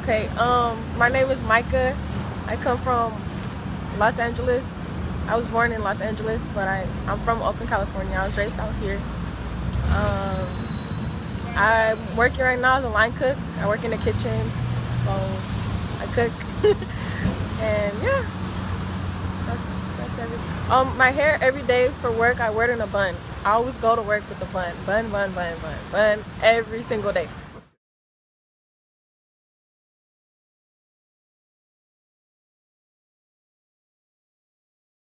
Okay, um, my name is Micah. I come from Los Angeles. I was born in Los Angeles, but I, I'm from Oakland, California. I was raised out here. Um, I'm working right now as a line cook. I work in the kitchen, so I cook. and yeah, that's, that's everything. Um, my hair every day for work, I wear it in a bun. I always go to work with a bun. Bun, bun, bun, bun, bun, every single day.